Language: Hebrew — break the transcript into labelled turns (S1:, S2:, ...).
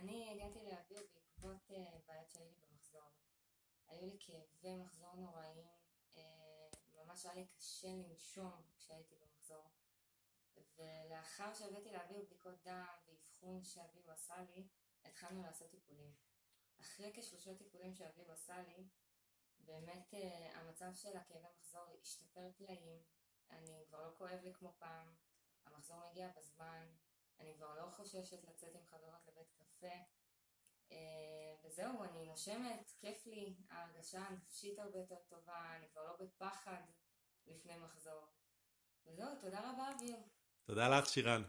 S1: אני הגעתי לאוויר בעקבות אה, בעיות שהיו לי במחזור. היו לי כאבי מחזור נוראים, אה, ממש היה לי קשה לנשום כשהייתי במחזור. ולאחר שהבאתי לאוויר בדיקות דם ואבחון שאביב עשה לי, התחלנו לעשות טיפולים. אחרי כשלושה טיפולים שאביב עשה לי, באמת uh, המצב של הכאבי מחזור השתפר פלאים, אני כבר לא כואב לי כמו פעם, המחזור מגיע בזמן, אני כבר לא חוששת לצאת עם חברות לבית קפה, וזהו, אני נושמת, כיף לי, ההרגשה הנפשית הרבה יותר טובה, אני כבר לא בפחד לפני מחזור. וזהו, תודה רבה אביר.
S2: תודה לך שירן.